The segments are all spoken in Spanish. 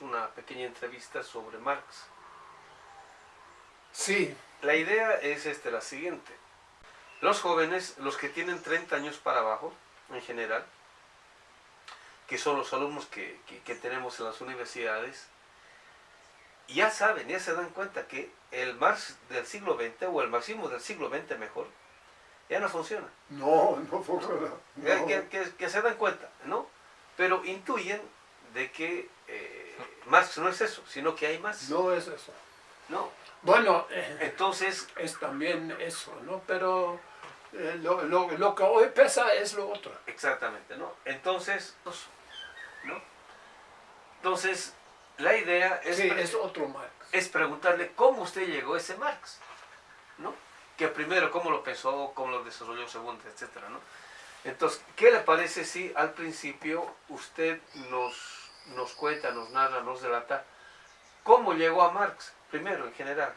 una pequeña entrevista sobre Marx. Sí, La idea es este, la siguiente. Los jóvenes, los que tienen 30 años para abajo, en general, que son los alumnos que, que- que tenemos en las universidades, ya saben, ya se dan cuenta que el Marx del siglo XX, o el marxismo del siglo XX mejor, ya no funciona. no, no funciona. Ya no. Que, que- que se dan cuenta, ¿no? Pero intuyen de que eh, Marx no es eso, sino que hay más, No es eso. ¿no? Bueno, eh, Entonces, es también eso, ¿no? Pero eh, lo, lo- lo que hoy pesa es lo otro. exactamente, ¿no? Entonces, ¿no? Entonces, la idea es, Sí, es otro Marx. es preguntarle cómo usted llegó a ese Marx, ¿no? Que primero, cómo lo pensó, cómo lo desarrolló, segundo, etcétera, ¿no? Entonces, ¿qué le parece si al principio usted nos, nos cuenta, nos narra, nos relata cómo llegó a Marx, primero en general,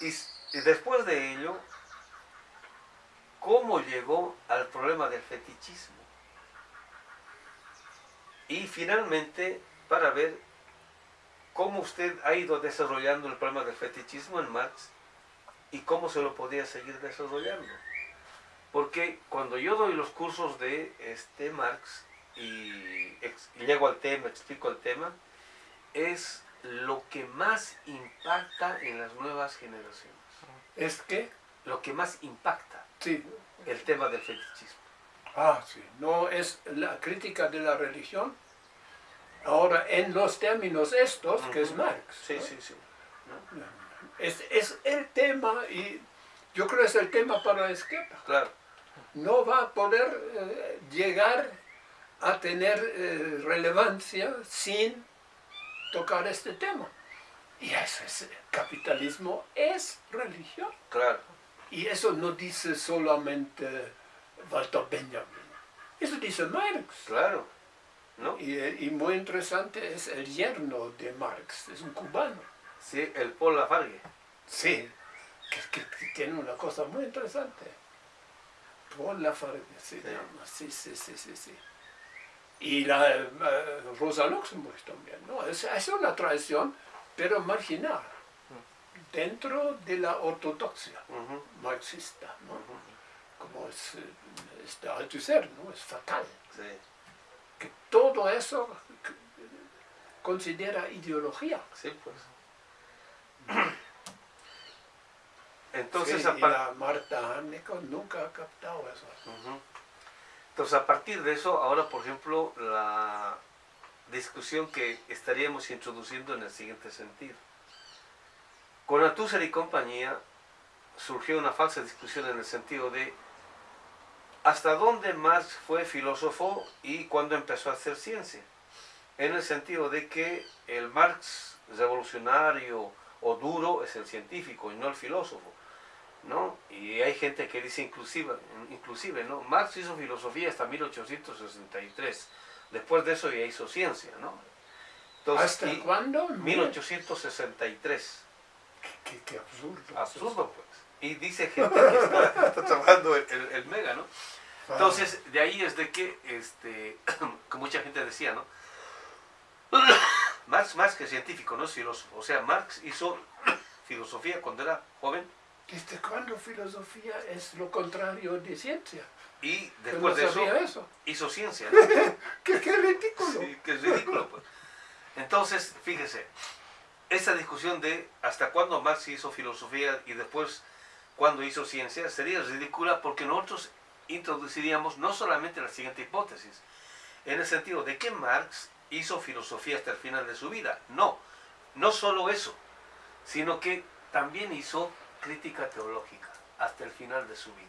y, y después de ello, cómo llegó al problema del fetichismo? Y finalmente, para ver cómo usted ha ido desarrollando el problema del fetichismo en Marx y cómo se lo podía seguir desarrollando. Porque cuando yo doy los cursos de este Marx y ex- llego al tema, explico el tema, es lo que más impacta en las nuevas generaciones. Es que, Lo que más impacta sí, el tema del fetichismo. ah, sí, no es la crítica de la religión. Ahora, en los términos estos, que es. Marx. Sí, ¿no? sí, sí. ¿no? Es, es el tema y yo creo que es el tema para la izquierda. Claro, no va a poder eh, llegar a tener eh, relevancia sin tocar este tema. Y eso es, capitalismo es religión. claro. Y eso no dice solamente Walter Benjamin. Eso dice Marx. Claro, ¿no? Y, eh, y muy interesante es el yerno de Marx, es un cubano. Sí, el Paul Lafargue. Sí, que, que- que tiene una cosa muy interesante. Paul Lafargue se Sí. llama, sí, sí, sí, sí, sí. Y la eh, Rosa Luxemburg también, ¿no? Es, es una tradición, pero marginal, dentro de la ortodoxia marxista, ¿no? Como es, es de Althusser, ¿no? Es fatal. Sí, Que todo eso considera ideología. sí, pues. Entonces, Sí, y la Marta Haneke nunca ha captado eso. Entonces, a partir de eso, ahora, por ejemplo, la discusión que estaríamos introduciendo en el siguiente sentido. Con Althusser y compañía surgió una falsa discusión en el sentido de hasta dónde Marx fue filósofo y cuándo empezó a hacer ciencia. En el sentido de que el Marx revolucionario o duro es el científico y no el filósofo. ¿No? Y hay gente que dice inclusive, inclusive, ¿no? Marx hizo filosofía hasta 1863. Después de eso ya hizo ciencia, ¿no? Entonces, ¿Hasta y- cuándo? 1863. Qué, qué absurdo. Absurdo, pues. Y dice gente que está, está trabajando el, el- el mega, ¿no? Ah, Entonces, de ahí es de que, este, que mucha gente decía, ¿no? Marx más que científico, no es filósofo. O sea, Marx hizo filosofía cuando era joven ¿Desde cuándo filosofía es lo contrario de ciencia? y después no de eso hizo ciencia. ¿no? ¿Qué, qué ridículo. Sí, que es ridículo, pues. Entonces, fíjese, esa discusión de hasta cuándo Marx hizo filosofía y después cuándo hizo ciencia sería ridícula porque nosotros introduciríamos no solamente la siguiente hipótesis, en el sentido de que Marx hizo filosofía hasta el final de su vida. No, no solo eso, sino que también hizo crítica teológica hasta el final de su vida.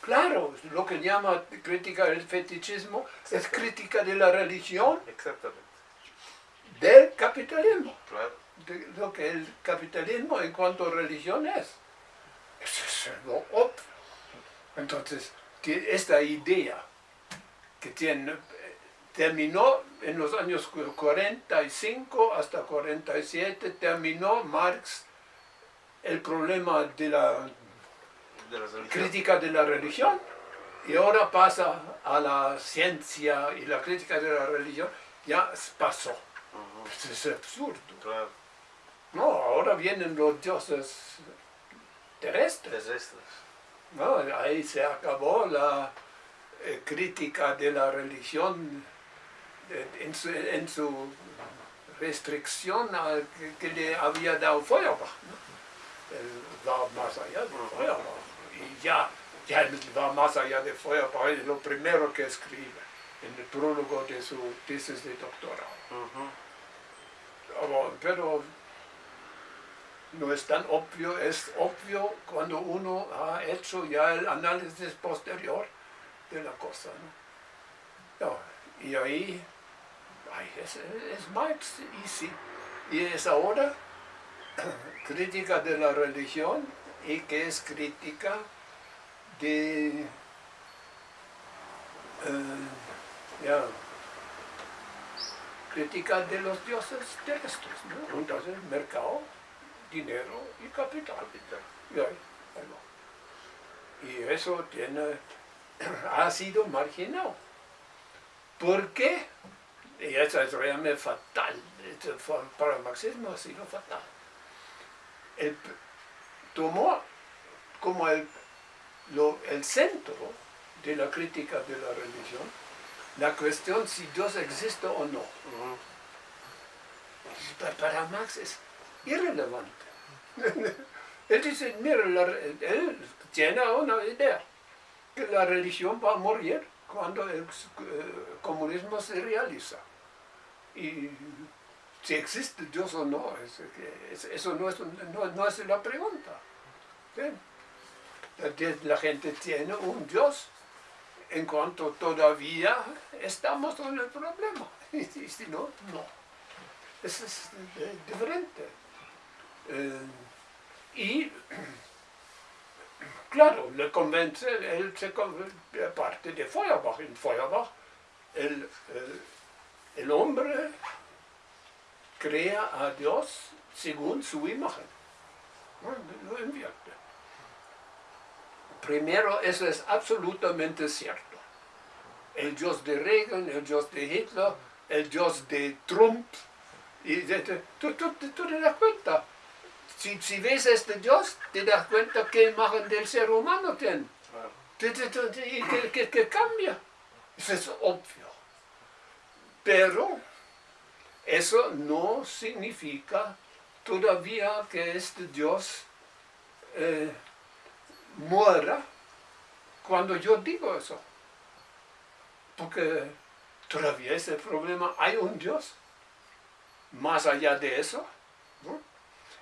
Claro, lo que llama crítica del fetichismo es crítica de la religión Exactamente. del capitalismo. Claro. de lo que el capitalismo en cuanto a religión es. Eso es lo obvio. Entonces, que esta idea que tiene, terminó en los años 45 hasta 47, terminó Marx el problema de la De crítica de la religión y ahora pasa a la ciencia y la crítica de la religión, ya pasó. Ujú, Es absurdo. Claro. No, ahora vienen los dioses terrestres. Terrestres. ¿no? Ahí se acabó la eh, crítica de la religión eh, en, su, en su restricción a que, que le había dado Feuerbach. ¿no? Él va más allá de Feuerbach. Y ya, ya va más allá de Feuerbach. Es lo primero que escribe en el prólogo de su tesis de doctorado. Ujú, Pero- pero no es tan obvio, es obvio cuando uno ha hecho ya el análisis posterior de la cosa. ¿no? Y ahí, ay, es, es Marx, y sí, y es ahora crítica de la religión y que es crítica de, eh, crítica de los dioses terrestres, ¿no? Entonces, mercado, dinero y capital. Y. Y eso tiene, ha sido marginado. ¿Por qué? Y eso es realmente fatal. Esto fue- Para el marxismo ha sido fatal. El tomó como el, lo- el centro de la crítica de la religión la cuestión si Dios existe o no. Para Marx es irrelevante. él dice, mira, la él tiene una idea, que la religión va a morir cuando el eh, comunismo se realiza. Y si existe Dios o no, es es- eso no es, no, no es la pregunta. La, gente tiene un Dios en cuanto todavía estamos en el problema. Y si no, no. Es eh, diferente. Eh, y, claro, le convence, él se con- parte de Feuerbach. En Feuerbach, el, el- el hombre crea a Dios según su imagen. Lo invierte. Primero, eso es absolutamente cierto. El Dios de Reagan, el Dios de Hitler, el Dios de Trump, y de- de- tú, tú- te das cuenta. Si, si ves este Dios, te das cuenta qué imagen del ser humano tiene. Y que, que- que cambia. Eso es obvio. Pero eso no significa todavía que este Dios eh, muera cuando yo digo eso. Porque todavía es el problema, hay un Dios más allá de eso.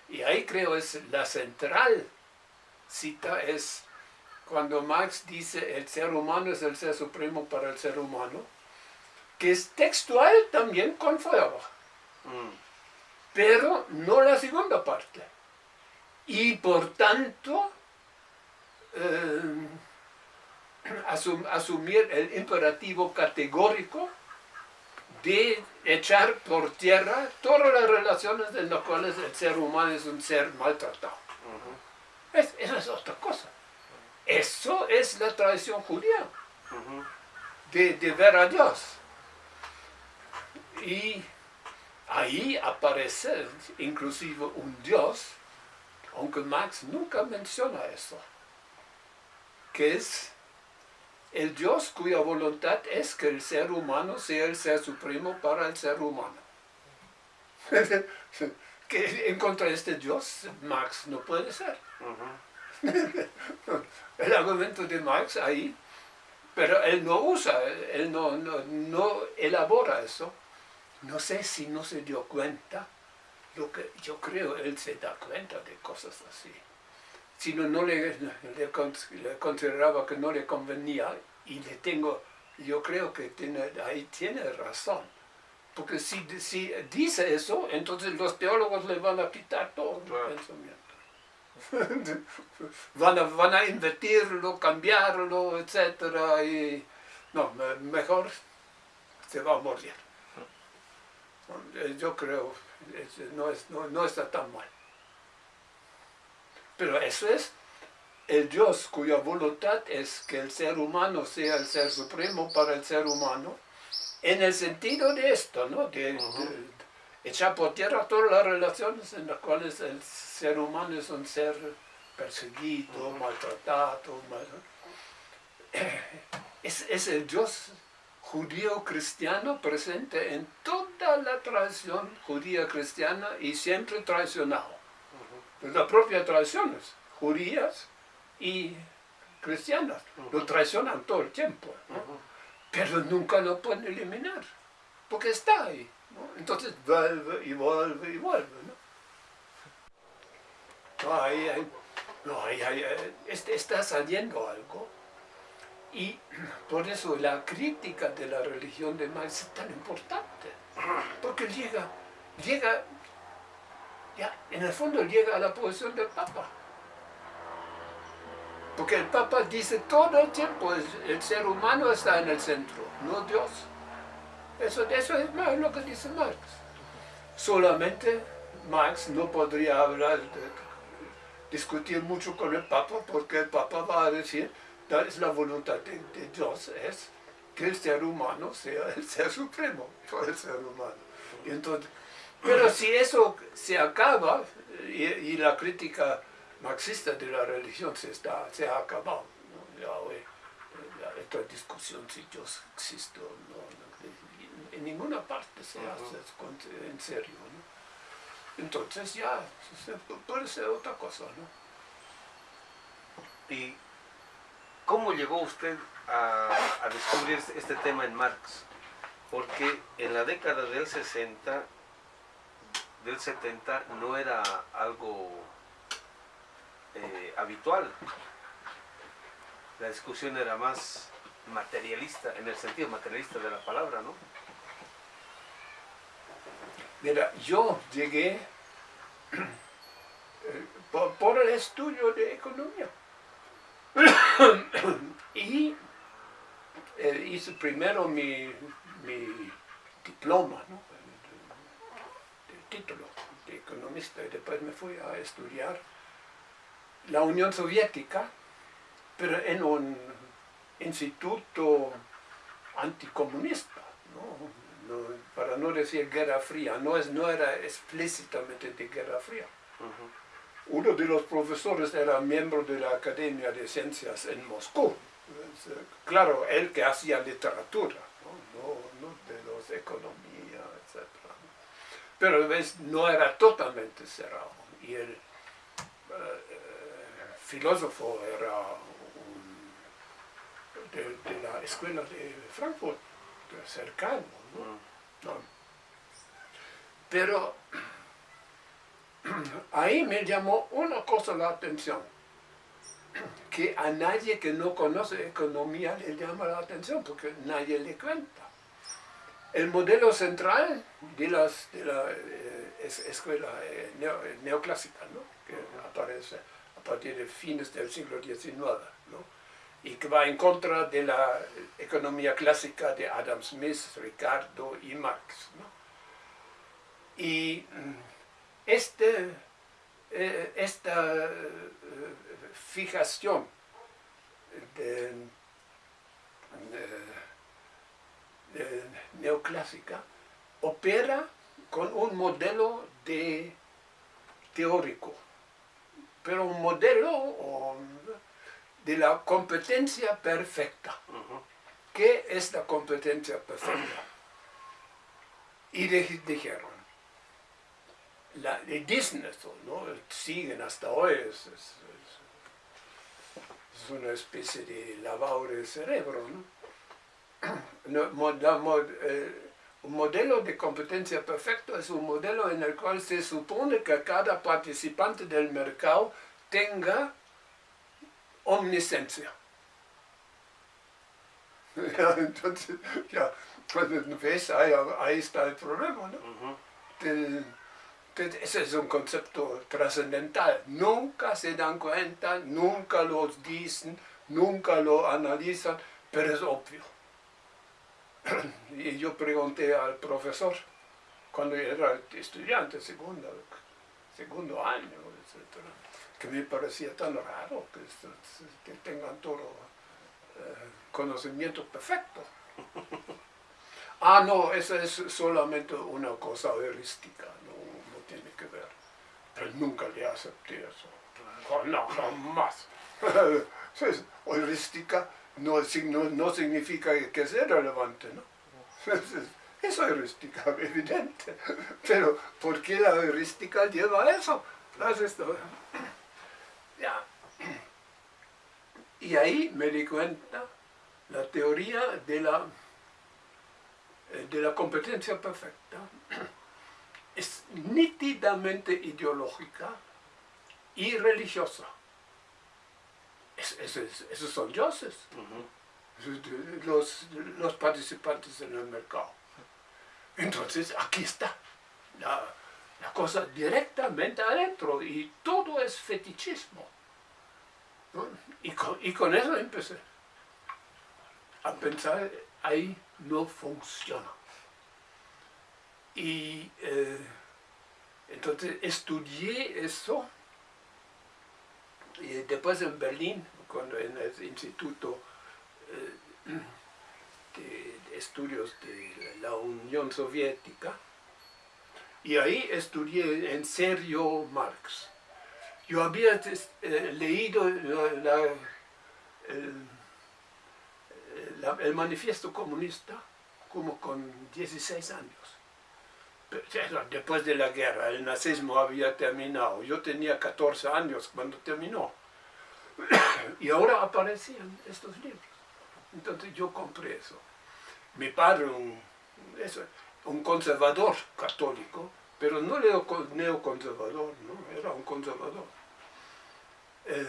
Y ahí creo es la central cita es cuando Marx dice el ser humano es el ser supremo para el ser humano, que es textual también con Feuerbach, Mm, pero no la segunda parte. Y por tanto, eh, asum- asumir el imperativo categórico de echar por tierra todas las relaciones en las cuales el ser humano es un ser maltratado. ujú, Es- eso es otra cosa. Eso es la tradición judía, de ver a Dios. Y ahí aparece inclusive un Dios, aunque Marx nunca menciona eso, que es el Dios cuya voluntad es que el ser humano sea el ser supremo para el ser humano. que en contra de este Dios, Marx no puede ser. El argumento de Marx ahí, pero él no usa, él no, no, no elabora eso. No sé si no se dio cuenta, lo que yo creo él se da cuenta de cosas así. sino no le, le, consideraba que no le convenía y le tengo, yo creo que tiene, ahí tiene razón. Porque si, si dice eso, entonces los teólogos le van a quitar todo el pensamiento. van, a, van a invertirlo, cambiarlo, etc. Y, no, mejor se va a morir. Yo creo, no, es, no, no está tan mal. Pero eso es el Dios cuya voluntad es que el ser humano sea el ser supremo para el ser humano, en el sentido de esto, ¿no? De, echar por tierra todas las relaciones en las cuales el ser humano es un ser perseguido, maltratado. Es, es, el Dios judío cristiano presente en toda la tradición judía cristiana y siempre traicionado las propias tradiciones judías y cristianas. Lo traicionan todo el tiempo, pero nunca lo pueden eliminar, porque está ahí. Entonces vuelve y vuelve y vuelve. No, ahí, no este, está saliendo algo. Y por eso la crítica de la religión de Marx es tan importante, porque llega, llega ya, en el fondo llega a la posición del Papa. Porque el Papa dice todo el tiempo, el ser humano está en el centro, no Dios. Eso, eso es lo que dice Marx. Solamente Marx no podría hablar, discutir mucho con el Papa, porque el Papa va a decir, es la voluntad de, de Dios, es que el ser humano sea el ser supremo, no el ser humano. Y entonces, pero si eso se acaba y, la crítica marxista de la religión se, está, se ha acabado, ya hoy, esta discusión si Dios existe o no, en ninguna parte se hace en serio. Entonces ya puede ser otra cosa. ¿no? ¿Y cómo llegó usted a, descubrir este tema en Marx? Porque en la década del 60 del 70 no era algo eh, habitual. La discusión era más materialista, en el sentido materialista de la palabra, ¿no? Mira, yo llegué eh, por, el estudio de economía. Y eh, hice primero mi, mi diploma, ¿no? título de economista y después me fui a estudiar la Unión Soviética, pero en un instituto anticomunista, para no decir guerra fría, no, es, no era explícitamente de guerra fría. Uno de los profesores era miembro de la Academia de Ciencias en Moscú, claro, él que hacía literatura, no, no de los economía, etc pero ¿ves? no era totalmente cerrado. Y el eh, filósofo era de, la escuela de Frankfurt, cercano. ¿no? Mm. Pero ahí me llamó una cosa la atención, que a nadie que no conoce economía le llama la atención, porque nadie le cuenta. El modelo central de, las, de la eh, escuela eh, eh, neoclásica, que aparece a partir de fines del siglo XIX, y que va en contra de la economía clásica de Adam Smith, Ricardo y Marx. Y este, esta fijación de neoclásica opera con un modelo de teórico, pero un modelo de la competencia perfecta. ¿Qué es la competencia perfecta? Y dijeron, la, dicen esto, ¿no? siguen hasta hoy, es, es, una especie de lavado del cerebro, ¿no? Eh, un modelo de competencia perfecto es un modelo en el cual se supone que cada participante del mercado tenga omniscencia. entonces, ya, cuando ves, ahí, ahí está el problema, ¿no? Ese es un concepto trascendental. Nunca se dan cuenta, nunca lo dicen, nunca lo analizan, pero es obvio. Y yo pregunté al profesor, cuando era estudiante, segundo, segundo año, etc., que me parecía tan raro que, tengan todo eh, conocimiento perfecto. Ah, no, eso es solamente una cosa heurística, no, no tiene que ver. Pero nunca le acepté eso. No, jamás. heurística no, no, no significa que sea relevante, ¿no? Es heurística, evidente. Pero, ¿por qué la heurística lleva a eso? Ya. Y ahí me di cuenta la teoría de la, eh, de la competencia perfecta es nítidamente ideológica y religiosa. esos son dioses, los, los participantes en el mercado. Entonces, aquí está la, cosa directamente adentro y todo es fetichismo. Y, con, y con eso empecé a pensar, ahí no funciona. Y eh, entonces estudié eso, y después en Berlín, cuando en el Instituto eh, de Estudios de la Unión Soviética, y ahí estudié en serio Marx. Yo había eh, leído la, el manifiesto comunista como con 16 años. Después de la guerra, el nazismo había terminado. Yo tenía 14 años cuando terminó. Y ahora aparecían estos libros. Entonces yo compré eso. Mi padre, un, un conservador católico, pero no neoconservador, ¿no? era un conservador. Eh,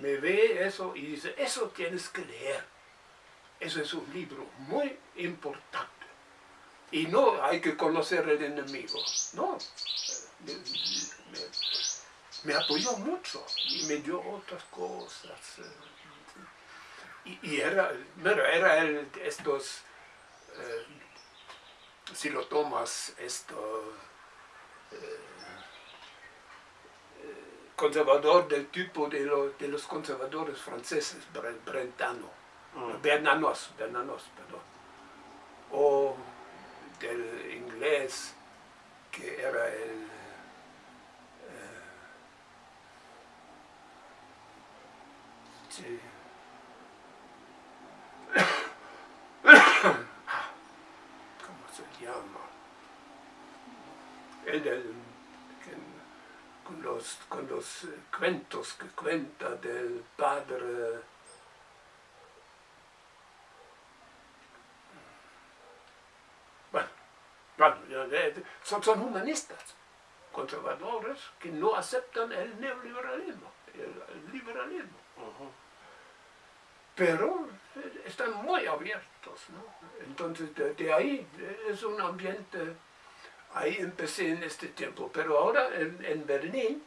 me ve eso y dice, eso tienes que leer. Eso es un libro muy importante. Y no hay que conocer el enemigo, no. Me, apoyó mucho y me dio otras cosas. Y, era, era el, estos, eh, si lo tomas, esto, eh, conservador del tipo de, de los conservadores franceses, brentano Mm. Bernanos, Bernanos, perdón. O del inglés, que era el... Eh, sí. ¿Cómo se llama? El del... con los, con los eh, cuentos que cuenta del padre son, son humanistas, conservadores, que no aceptan el neoliberalismo, el, liberalismo. Pero eh, están muy abiertos, ¿no? Entonces, de, ahí es un ambiente, ahí empecé en este tiempo. Pero ahora en, Berlín,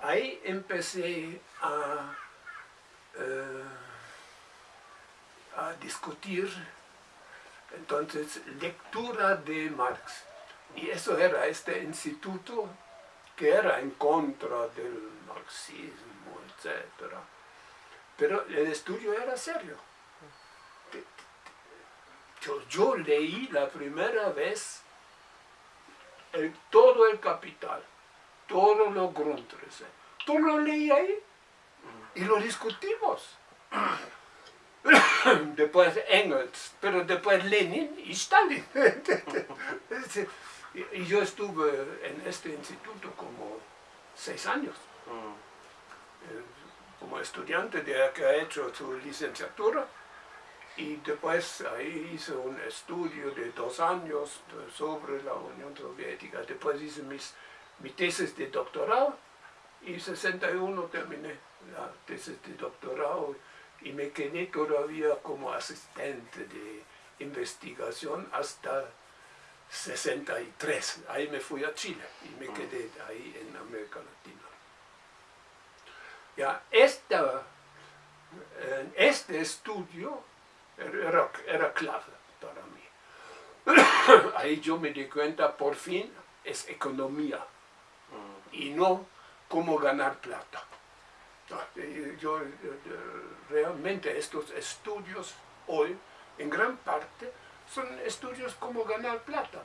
ahí empecé a, eh, a discutir entonces, lectura de Marx. Y eso era este instituto que era en contra del marxismo, etc. Pero el estudio era serio. Yo, leí la primera vez todo el capital, todo lo Grundrisse. Todo lo leí ahí y lo discutimos. después Engels, pero después Lenin y Stalin. y yo estuve en este instituto como seis años, mm. eh, como estudiante de que ha hecho su licenciatura, y después ahí hice un estudio de dos años sobre la Unión Soviética. Después hice mis, mi tesis de doctorado Y 61 terminé la tesis de doctorado y me quedé todavía como asistente de investigación hasta 63. Ahí me fui a Chile y me quedé ahí en América Latina. Ya, esta, eh, este estudio era, era clave para mí. Ahí yo me di cuenta, por fin, es economía y no cómo ganar plata. Yo, realmente estos estudios hoy, en gran parte, son estudios como ganar plata,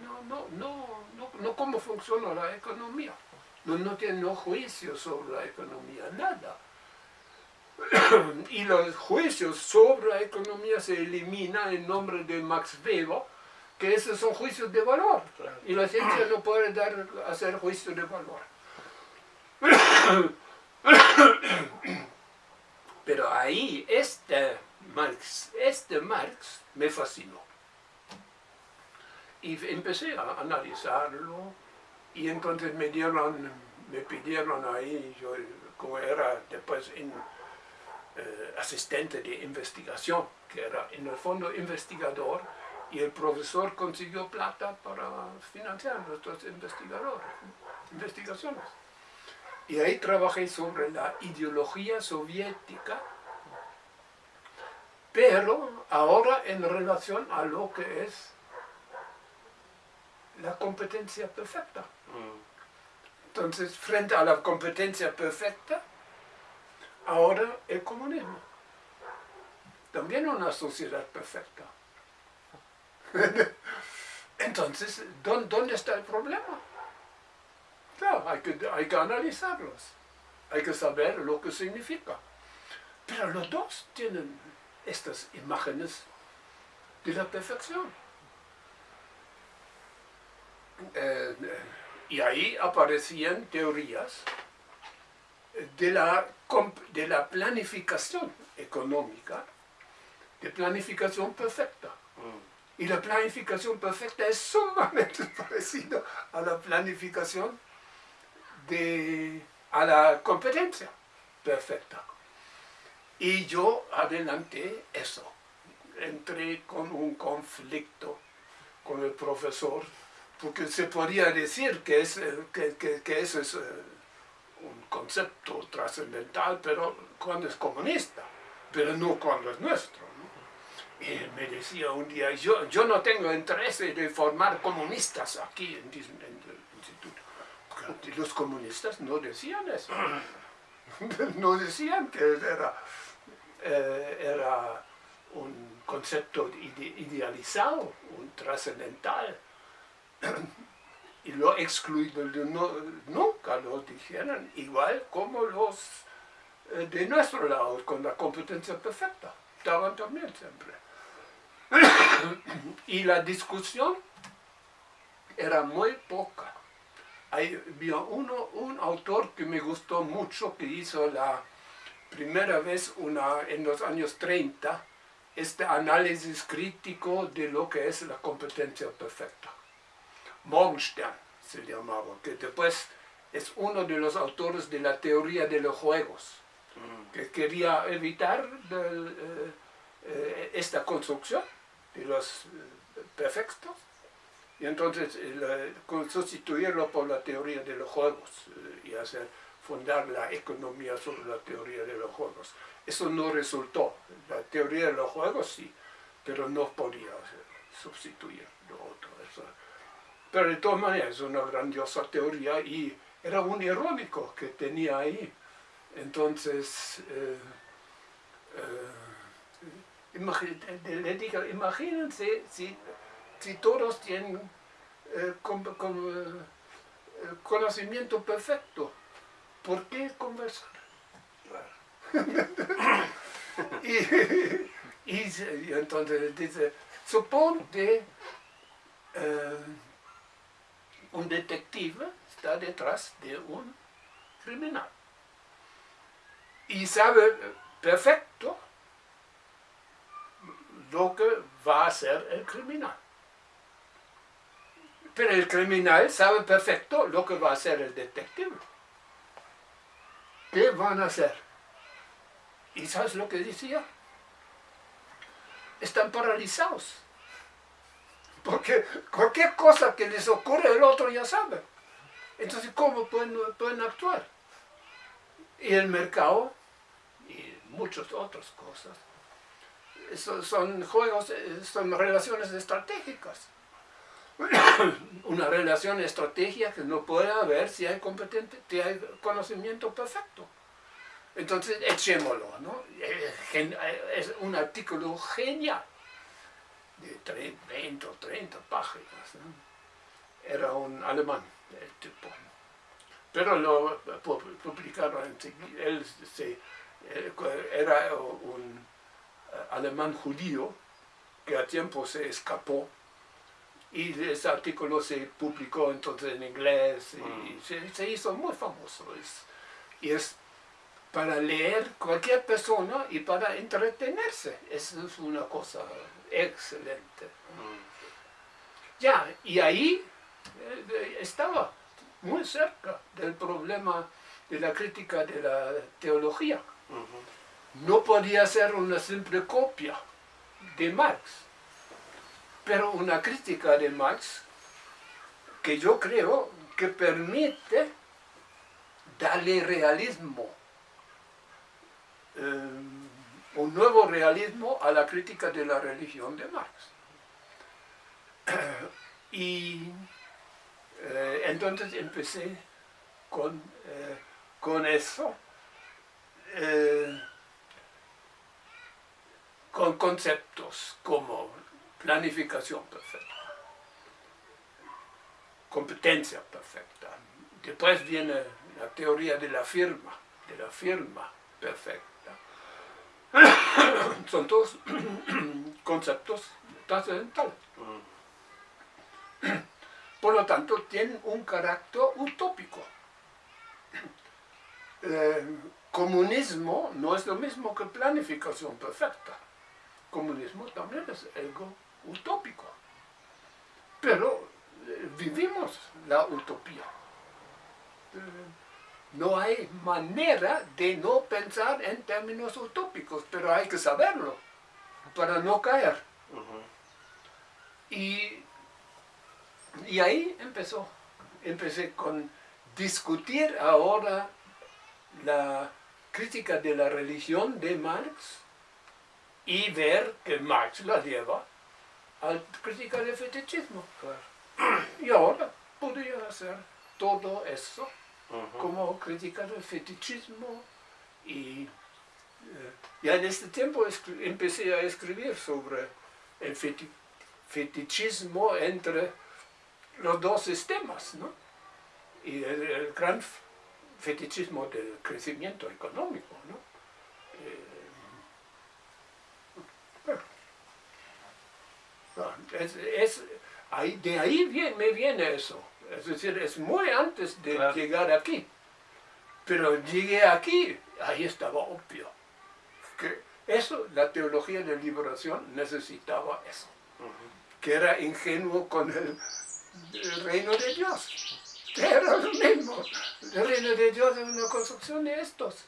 no, no, no, no, no cómo funciona la economía. No, no tienen juicios sobre la economía, nada. y los juicios sobre la economía se eliminan en nombre de Max Weber, que esos son juicios de valor. Y la ciencia no puede dar, hacer juicios de valor. Pero ahí este Marx, este Marx me fascinó. Y empecé a analizarlo y entonces me dieron, me pidieron ahí, yo como era después eh, asistente de investigación, que era en el fondo investigador, y el profesor consiguió plata para financiar nuestros investigadores, investigaciones. Y ahí trabajé sobre la ideología soviética pero ahora en relación a lo que es la competencia perfecta. Entonces, frente a la competencia perfecta, ahora el comunismo. También una sociedad perfecta. Entonces, ¿dónde está el problema? Claro, hay que, hay que analizarlos. Hay que saber lo que significa. Pero los dos tienen estas imágenes de la perfección. Eh, y ahí aparecían teorías de la, de la planificación económica, de planificación perfecta. Mm. Y la planificación perfecta es sumamente parecida a la planificación de, a la competencia perfecta. Y yo adelanté eso. Entré con un conflicto con el profesor, porque se podría decir que, es, que, que, eso es eh, un concepto trascendental, pero cuando es comunista, pero no cuando es nuestro. Y me decía un día, yo, yo no tengo interés de formar comunistas aquí en, el instituto. los comunistas no decían eso. no decían que era eh, era un concepto idealizado, un trascendental, y lo excluido nunca lo dijeron, igual como los eh, de nuestro lado, con la competencia perfecta, estaban también siempre. y la discusión era muy poca. Había uno, un autor que me gustó mucho que hizo la primera vez una, en los años 30 este análisis crítico de lo que es la competencia perfecta. Morgenstern se llamaba, que después es uno de los autores de la teoría de los juegos, mm. que quería evitar eh, eh, esta construcción de los eh, perfectos, y entonces sustituirlo por la teoría de los juegos y hacer fundar la economía sobre la teoría de los juegos. Eso no resultó. La teoría de los juegos sí, pero no podía sustituir lo otro. Pero de todas maneras es una grandiosa teoría y era un irónico que tenía ahí. Entonces, eh, eh, le digo, imagínense si, todos tienen eh, conocimiento perfecto ¿por qué conversar? y, entonces dice, suponte eh, un detective está detrás de un criminal y sabe perfecto lo que va a hacer el criminal. Pero el criminal sabe perfecto lo que va a hacer el detective. ¿Qué van a hacer? ¿Y sabes lo que decía? Están paralizados. Porque cualquier cosa que les ocurre, el otro ya sabe. Entonces, ¿cómo pueden, pueden actuar? Y el mercado, y muchas otras cosas, son juegos, eh, son relaciones estratégicas. Una relación estratégica que no puede haber si hay competente, si hay conocimiento perfecto. Entonces, echémoslo, ¿no? Es un artículo genial, de 20 o 30 páginas. Era un alemán, el tipo. Pero lo publicaron enseguida. Él se, era un alemán judío que a tiempo se escapó y ese artículo se publicó entonces en inglés y mm. se, hizo muy famoso. y es para leer cualquier persona y para entretenerse. Eso es una cosa excelente. Mm. Ya, y ahí eh, estaba muy cerca del problema de la crítica de la teología no podía ser una simple copia de Marx, pero una crítica de Marx que yo creo que permite darle realismo, eh, un nuevo realismo a la crítica de la religión de Marx. y eh, entonces empecé con, eh, con eso con conceptos como planificación perfecta, competencia perfecta. Después viene la teoría de la firma, de la firma perfecta. Son todos conceptos trascendentales. Por lo tanto, tienen un carácter utópico. Eh, comunismo no es lo mismo que planificación perfecta comunismo también es algo utópico. Pero eh, vivimos la utopía. No hay manera de no pensar en términos utópicos, pero hay que saberlo para no caer. y, y ahí empezó. Empecé con discutir ahora la crítica de la religión de Marx y ver que Marx la lleva a criticar el fetichismo. Y ahora podría hacer todo eso como criticar el fetichismo y eh, ya en este tiempo empecé a escribir sobre el fetichismo entre los dos sistemas, ¿no? Y el, gran fetichismo del crecimiento económico, ¿no? Eh, Es, ahí, de ahí me viene eso. Es decir, es muy antes de llegar aquí. Pero llegué aquí, ahí estaba obvio. Que eso, la teología de liberación necesitaba eso. Que era ingenuo con el, reino de Dios. Que era lo mismo. El reino de Dios es una construcción de estos.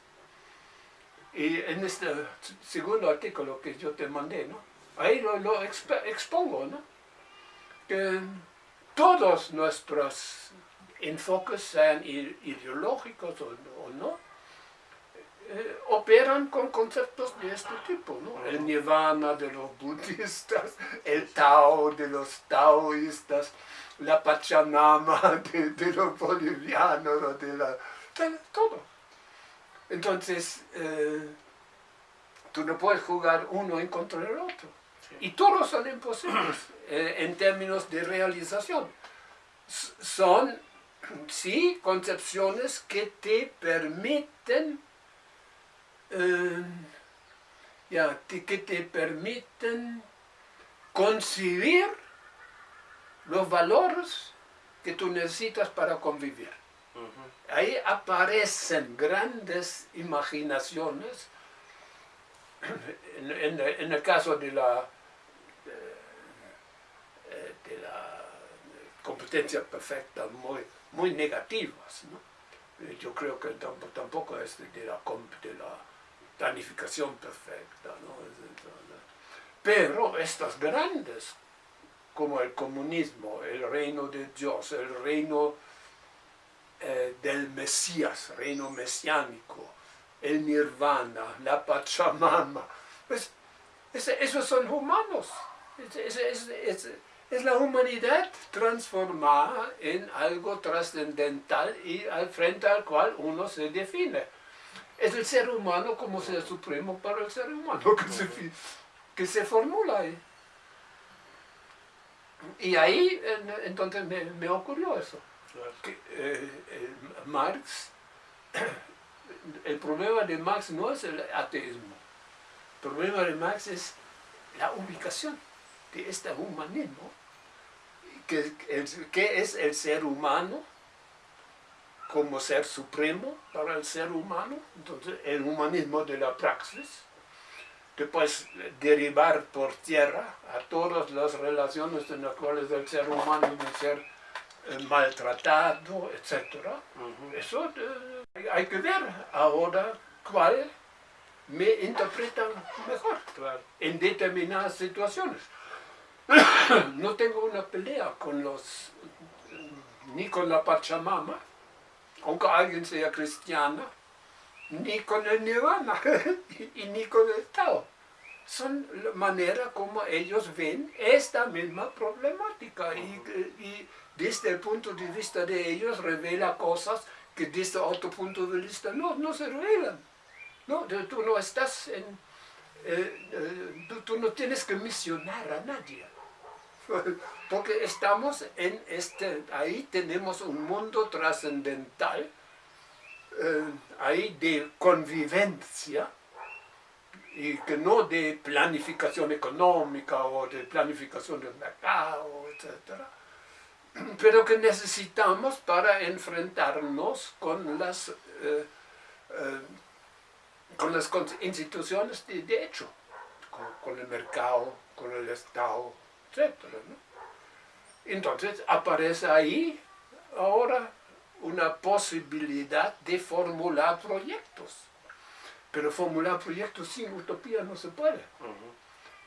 Y en este segundo artículo que yo te mandé, ¿no? Ahí lo, expongo, ¿no? Que todos nuestros enfoques, sean ideológicos o, no, eh, operan con conceptos de este tipo, ¿no? El nirvana de los budistas, el Tao de los taoístas, la Pachamama de, los bolivianos, de la, todo. Entonces, eh, tú no puedes jugar uno en contra del otro. Y todos son imposibles eh, en términos de realización. son, sí, concepciones que te permiten, eh, ya, que te permiten concebir los valores que tú necesitas para convivir. Ahí aparecen grandes imaginaciones, en el caso de la de la competencia perfecta muy, muy negativas. Eh, Yo creo que tampoco, es de la, de la planificación perfecta, ¿no? Pero estas grandes, como el comunismo, el reino de Dios, el reino eh, del Mesías, reino mesiánico, el nirvana, la Pachamama, pues esos son humanos. Es- la humanidad transformada en algo trascendental y al frente al cual uno se define. Es el ser humano como ser supremo para el ser humano que se, que se formula ahí. Y ahí en- entonces me, me ocurrió eso. Que, eh, eh, Marx, el problema de Marx no es el ateísmo. El problema de Marx es la ubicación de este humanismo, que, el- que es el ser humano como ser supremo para el ser humano, entonces el humanismo de la praxis, después derivar por tierra a todas las relaciones en las cuales el ser humano debe ser eh, maltratado, etc. Eso eh, hay- que ver ahora cuál me interpreta mejor Claro. en determinadas situaciones. No tengo una pelea con los, ni con la Pachamama, aunque alguien sea cristiana, ni con el Nirvana, y, ni con el Tao. Son la manera como ellos ven esta misma problemática y, desde el punto de vista de ellos revela cosas que desde otro punto de vista no, no se revelan. No, tú no estás en, eh, eh, tú no tienes que misionar a nadie. Porque estamos en este, ahí tenemos un mundo trascendental, eh, ahí de convivencia, y que no de planificación económica o de planificación del mercado, etc. Pero que necesitamos para enfrentarnos con las, eh, eh, con las instituciones de, hecho, con el mercado, con el Estado, etc. ¿no? Entonces aparece ahí ahora una posibilidad de formular proyectos. Pero formular proyectos sin utopía no se puede.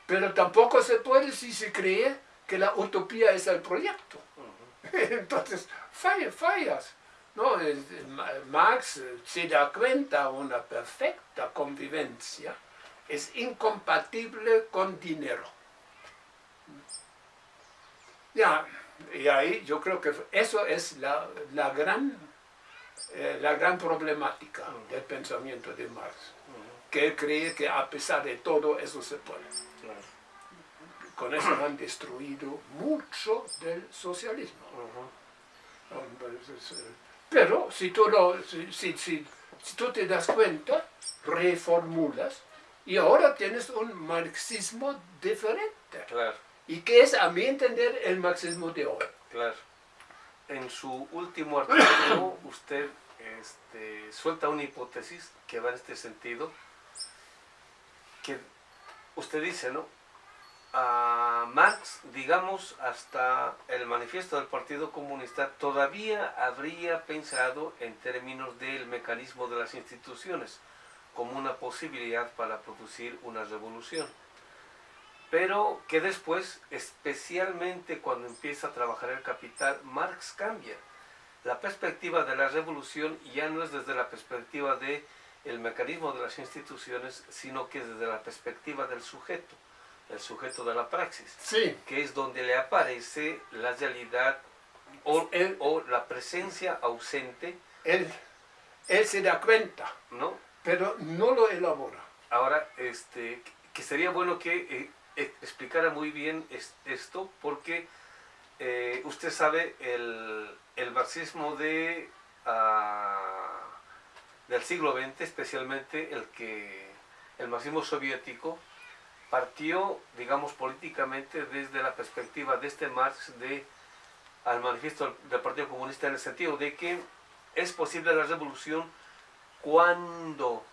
Pero tampoco se puede si se cree que la utopía es el proyecto. Entonces, falla- fallas. ¿no? Marx se da cuenta una perfecta convivencia es incompatible con dinero. Ya, y ahí yo creo que eso es la, la gran, eh, la gran problemática del pensamiento de Marx, que él cree que a pesar de todo eso se puede. Claro. Con eso han destruido mucho del socialismo. Pero si tú, lo, si, si, si- si tú te das cuenta, reformulas y ahora tienes un marxismo diferente. Claro. Y que es, a mi entender, el marxismo de hoy. Claro. En su último artículo, usted este, suelta una hipótesis que va en este sentido, que usted dice, ¿no? A Marx, digamos, hasta el manifiesto del Partido Comunista, todavía habría pensado en términos del mecanismo de las instituciones como una posibilidad para producir una revolución pero que después, especialmente cuando empieza a trabajar el capital, Marx cambia. La perspectiva de la revolución ya no es desde la perspectiva de el mecanismo de las instituciones, sino que es desde la perspectiva del sujeto, el sujeto de la praxis, Sí. que es donde le aparece la realidad o, El- o la presencia ausente, Él, él se da cuenta, ¿no? pero no lo elabora. Ahora, este, que sería bueno que eh, explicara muy bien es- esto, porque eh, usted sabe, el, el marxismo de, ah, del siglo XX, especialmente el que el marxismo soviético, partió, digamos, políticamente desde la perspectiva de este Marx de, al manifiesto del Partido Comunista en el sentido de que es posible la revolución cuando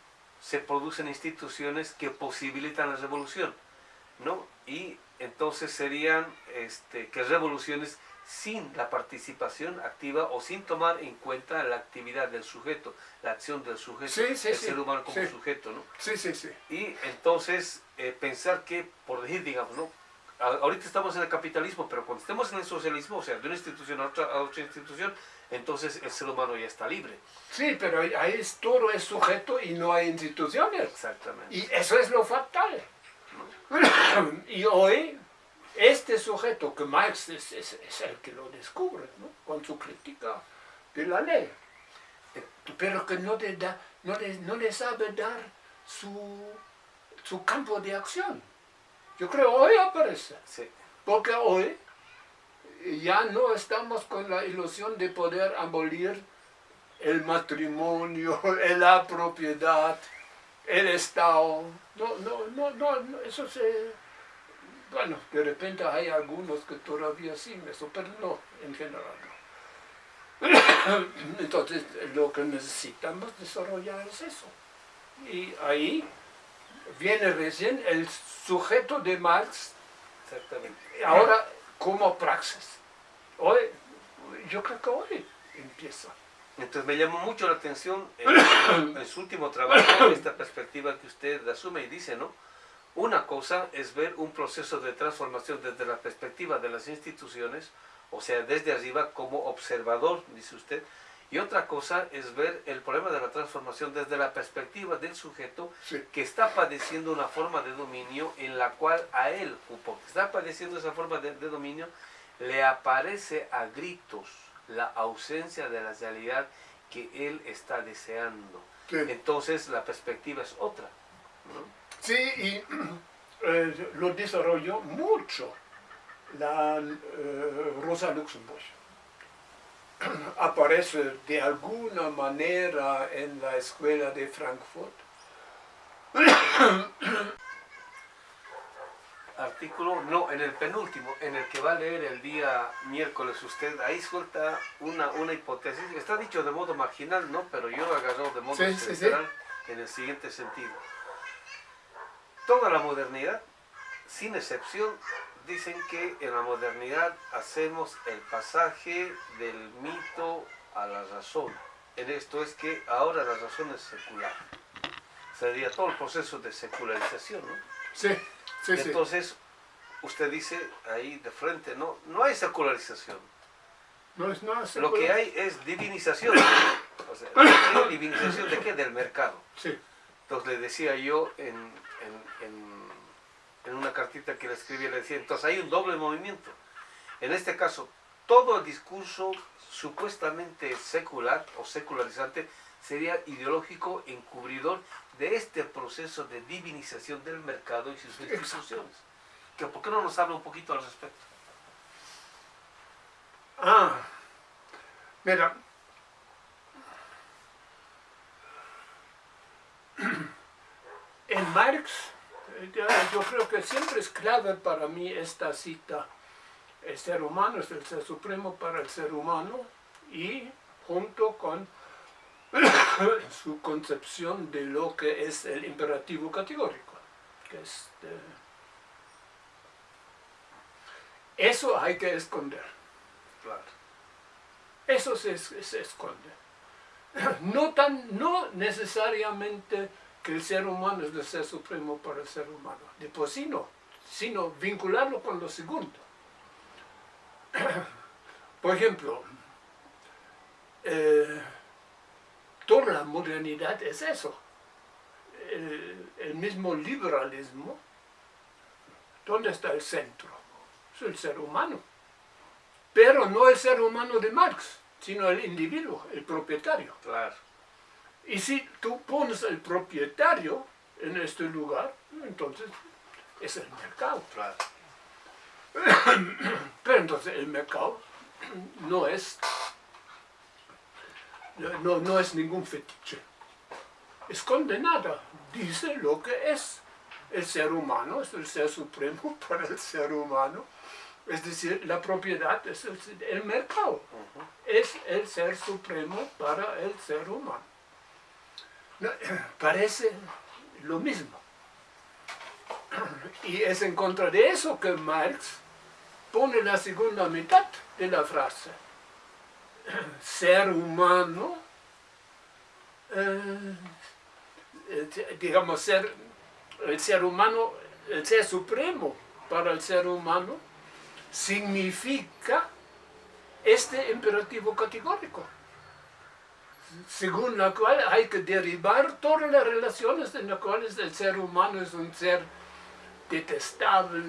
se producen instituciones que posibilitan la revolución, ¿no? Y entonces serían este, que revoluciones sin la participación activa o sin tomar en cuenta la actividad del sujeto, la acción del sujeto, el ser humano como sujeto, ¿no? Sí, sí, sí. Y entonces eh, pensar que, por decir, digamos, ¿no? Ahorita estamos en el capitalismo, pero cuando estemos en el socialismo, o sea, de una institución a otra, a otra institución, entonces el ser humano ya está libre. Sí, pero ahí es, todo es sujeto y no hay instituciones. Exactamente. Y eso es lo fatal. y hoy este sujeto, que Marx es, el que lo descubre, ¿no? con su crítica de la ley, pero que no le, da, no le, no le sabe dar su, su, campo de acción. Yo creo hoy aparece, sí. porque hoy ya no estamos con la ilusión de poder abolir el matrimonio, la propiedad, el Estado. No, no, no, no, eso se bueno, de repente hay algunos que todavía sí eso, pero no, en general no. Entonces, lo que necesitamos desarrollar es eso. Y ahí viene recién el sujeto de Marx. Exactamente. Ahora, como praxis. Hoy, yo creo que hoy empieza. Entonces me llamó mucho la atención en, en su último trabajo, esta perspectiva que usted asume y dice, ¿no? Una cosa es ver un proceso de transformación desde la perspectiva de las instituciones, o sea, desde arriba como observador, dice usted, y otra cosa es ver el problema de la transformación desde la perspectiva del sujeto que está padeciendo una forma de dominio en la cual a él, porque está padeciendo esa forma de, dominio, le aparece a gritos la ausencia de la realidad que él está deseando. Entonces la perspectiva es otra. Sí, y eh, lo desarrolló mucho la eh, Rosa Luxemburg. Aparece de alguna manera en la escuela de Frankfurt. Artículo, no, en el penúltimo, en el que va a leer el día miércoles usted, ahí suelta una, una hipótesis, está dicho de modo marginal, ¿no? Pero yo lo agarro de modo central en el siguiente sentido toda la modernidad, sin excepción, dicen que en la modernidad hacemos el pasaje del mito a la razón. En esto es que ahora la razón es secular. Sería todo el proceso de secularización, ¿no? Sí, sí, Entonces, usted dice ahí de frente, no, no hay secularización. No es nada Lo que hay es divinización. O sea, ¿divinización de qué? Del mercado. Sí. Entonces le decía yo en, en, una cartita que le escribí, le decía, entonces hay un doble movimiento. En este caso, todo el discurso supuestamente secular o secularizante sería ideológico encubridor de este proceso de divinización del mercado y sus instituciones. Que, ¿Por qué no nos habla un poquito al respecto? Ah, mira, en Marx, yo creo que siempre es clave para mí esta cita, el ser humano es el ser supremo para el ser humano y junto con su concepción de lo que es el imperativo categórico, que eso hay que esconder. Eso se, se esconde. No, tan, no necesariamente que el ser humano es el ser supremo para el ser humano. De por sí no, sino vincularlo con lo segundo. Por ejemplo, eh, toda la modernidad es eso. El, el, mismo liberalismo, ¿dónde está el centro? Es el ser humano. Pero no el ser humano de Marx, sino el individuo, el propietario. Claro. Y si tú pones el propietario en este lugar, entonces es el mercado. Claro. Pero entonces el mercado no es, no, no es ningún fetiche. Esconde nada, dice lo que es. El ser humano es el ser supremo para el ser humano. Es decir, la propiedad es el mercado. Es el ser supremo para el ser humano. parece lo mismo. Y es en contra de eso que Marx pone la segunda mitad de la frase. Ser humano, eh, eh, digamos, ser, el ser humano, el ser supremo para el ser humano, significa este imperativo categórico, según la cual hay que derivar todas las relaciones en las cuales el ser humano es un ser detestable,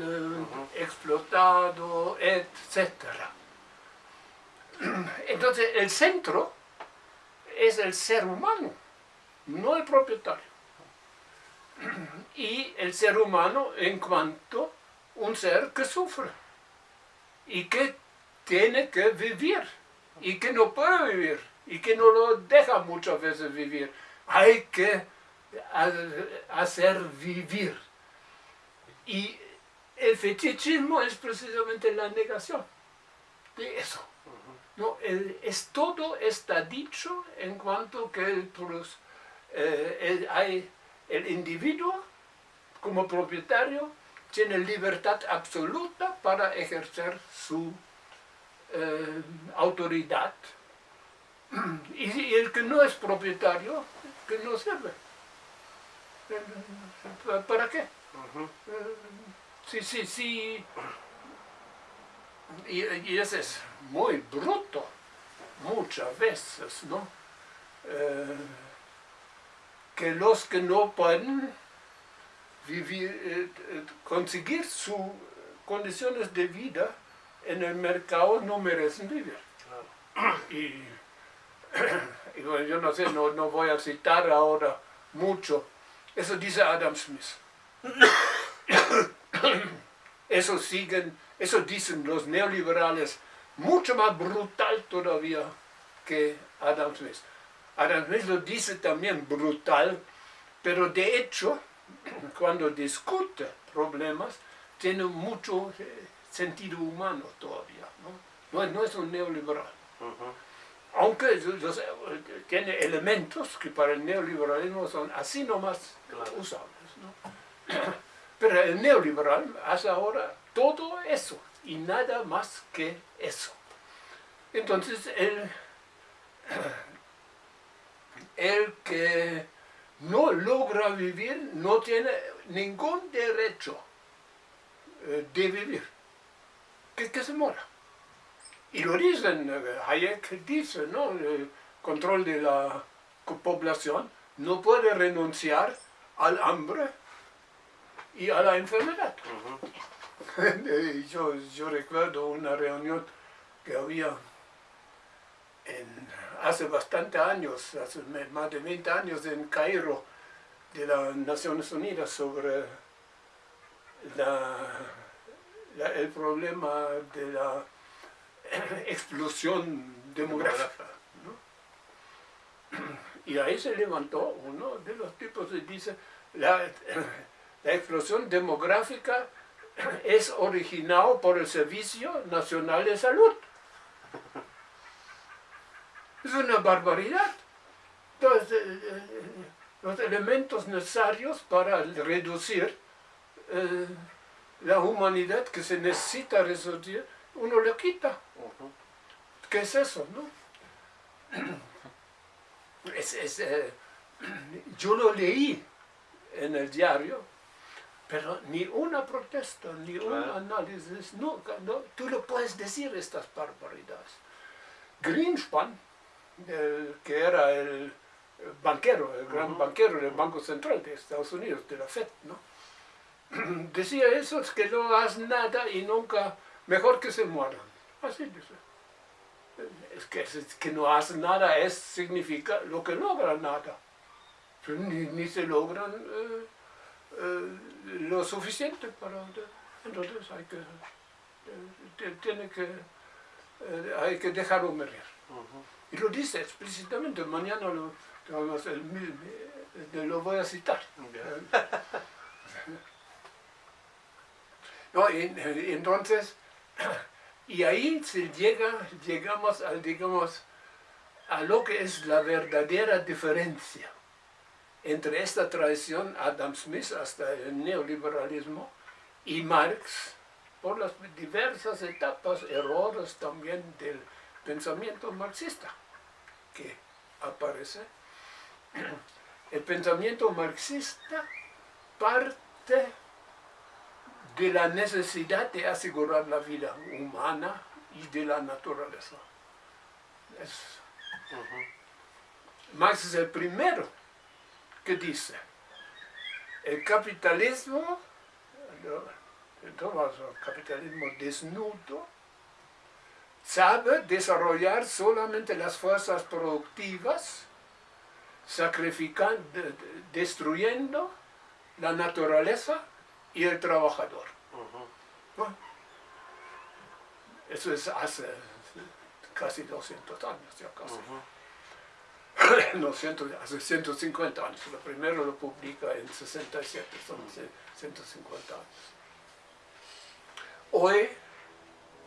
explotado, etc. Entonces el centro es el ser humano, no el propietario. Y el ser humano en cuanto un ser que sufre y que tiene que vivir y que no puede vivir y que no lo deja muchas veces vivir. Hay que hacer vivir. Y el fetichismo es precisamente la negación de eso. No, es, todo está dicho en cuanto que el, eh, hay el individuo como propietario tiene libertad absoluta para ejercer su eh, autoridad. Y, el que no es propietario, que no sirve. ¿Para qué? Sí, sí, sí. Y, y ese es muy bruto, muchas veces, ¿no? Eh, que los que no pueden vivir, eh, eh, conseguir sus condiciones de vida en el mercado no merecen vivir. Y, yo no sé, no, no voy a citar ahora mucho, eso dice Adam Smith. Eso siguen, eso dicen los neoliberales mucho más brutal todavía que Adam Smith. Adam Smith lo dice también brutal, pero de hecho, cuando discute problemas, tiene mucho eh, sentido humano todavía. No, no, es un neoliberal. Aunque tiene elementos que para el neoliberalismo son así nomás usables. Pero el neoliberal hace ahora todo eso y nada más que eso. Entonces, el, el que no logra vivir no tiene ningún derecho eh, de vivir, que, que se muera. Y lo dicen, eh, Hayek dice, ¿no? El control de la población no puede renunciar al hambre y a la enfermedad. yo, recuerdo una reunión que había hace bastante años, hace más de 20 años en Cairo, de las Naciones Unidas sobre el problema de la explosión demográfica. Y ahí se levantó uno de los tipos y dice, la explosión demográfica es originado por el Servicio Nacional de Salud. Es una barbaridad. Entonces, eh, eh, los elementos necesarios para reducir eh, la humanidad que se necesita resolver, uno le quita. ¿Qué es eso? No? yo lo leí en el diario pero ni una protesta, ni un análisis, nunca, no, tú lo puedes decir estas barbaridades. Greenspan, que era el banquero, el gran banquero del Banco Central de Estados Unidos, de la FED, ¿no? decía eso, es que no haz nada y nunca, mejor que se mueran. Así dice. Es que, es que no hace nada es, significa lo que logra nada. Ni, ni se logran... Eh, lo suficiente para... Entonces hay que, eh, tiene que, eh, hay que dejarlo morir. Y lo dice explícitamente, mañana lo, lo voy a citar. no, y, entonces, y ahí se llega, llegamos al, digamos, a lo que es la verdadera diferencia entre esta tradición, Adam Smith hasta el neoliberalismo, y Marx por las diversas etapas, errores también del pensamiento marxista que aparece. El pensamiento marxista parte de la necesidad de asegurar la vida humana y de la naturaleza. Marx es el primero que dice, el capitalismo, el capitalismo desnudo, sabe desarrollar solamente las fuerzas productivas, sacrificando, destruyendo la naturaleza y el trabajador. Eso es hace casi 200 años, ya casi. no, hace 150 años. Lo primero lo publica en 67, son 150 años. Hoy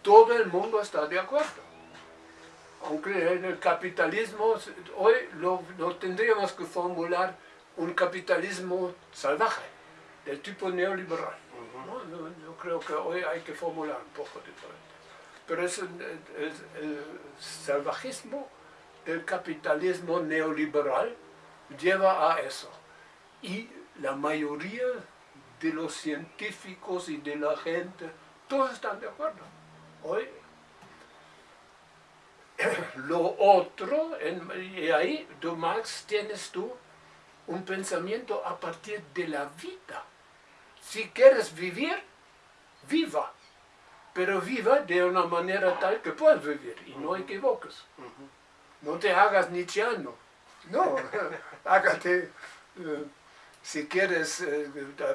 todo el mundo está de acuerdo. Aunque en el capitalismo, hoy lo, tendríamos que formular un capitalismo salvaje, del tipo neoliberal. Yo creo que hoy hay que formular un poco diferente. Pero es el salvajismo el capitalismo neoliberal lleva a eso. Y la mayoría de los científicos y de la gente, todos están de acuerdo. Hoy, lo otro, y ahí, de Marx, tienes tú un pensamiento a partir de la vida. Si quieres vivir, viva. Pero viva de una manera tal que puedas vivir y no equivoques no te hagas nichiano, no, hágate, eh, si quieres, eh,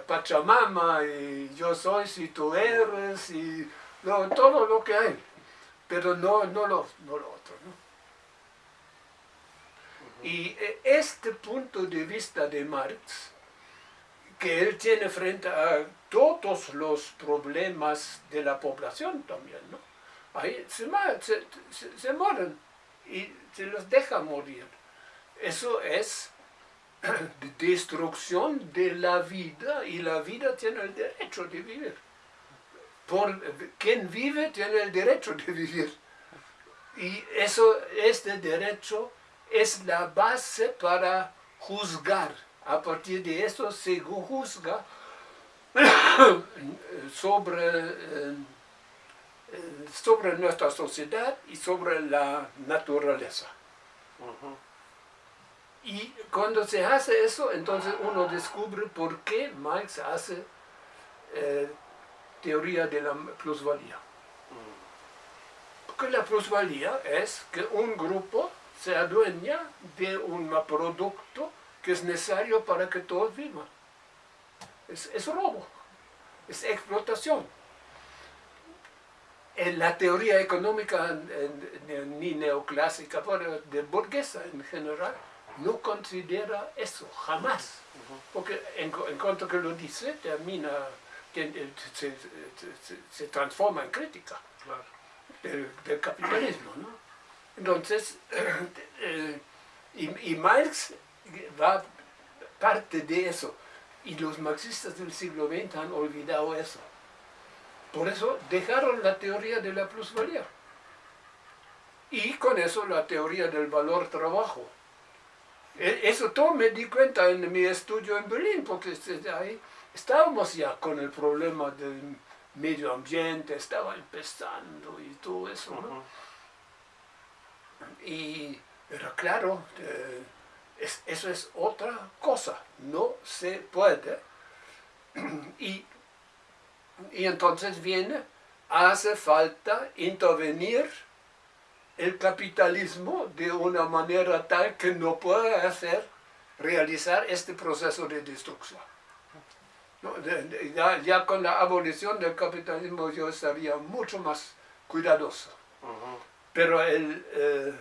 Pachamama, y yo soy si tú eres, y todo lo que hay, pero no, no, lo, no lo otro. Y eh, este punto de vista de Marx, que él tiene frente a todos los problemas de la población también, ¿no? Ahí se, se, se mueren y se los deja morir. Eso es destrucción de la vida y la vida tiene el derecho de vivir. Por, quien vive tiene el derecho de vivir. Y eso, este derecho es la base para juzgar. A partir de eso se juzga sobre eh, sobre nuestra sociedad y sobre la naturaleza. Y cuando se hace eso, entonces uno descubre por qué Marx hace eh, teoría de la plusvalía. Porque la plusvalía es que un grupo se adueña de un producto que es necesario para que todos vivan. Es, es robo, es explotación en la teoría económica ni neoclásica, pero de burguesa en general, no considera eso, jamás. Porque en, cuanto que lo dice, termina, se, transforma en crítica del, capitalismo. Entonces, eh, y, y, Marx va parte de eso. Y los marxistas del siglo XX han olvidado eso. Por eso dejaron la teoría de la plusvalía. Y con eso la teoría del valor trabajo. E, eso todo me di cuenta en mi estudio en Berlín, porque ahí estábamos ya con el problema del medio ambiente, estaba empezando y todo eso. Y era claro, eh, eso es otra cosa, no se puede. Y y entonces viene, hace falta intervenir el capitalismo de una manera tal que no pueda hacer, realizar este proceso de destrucción. ya, con la abolición del capitalismo yo estaría mucho más cuidadoso. Pero el, eh,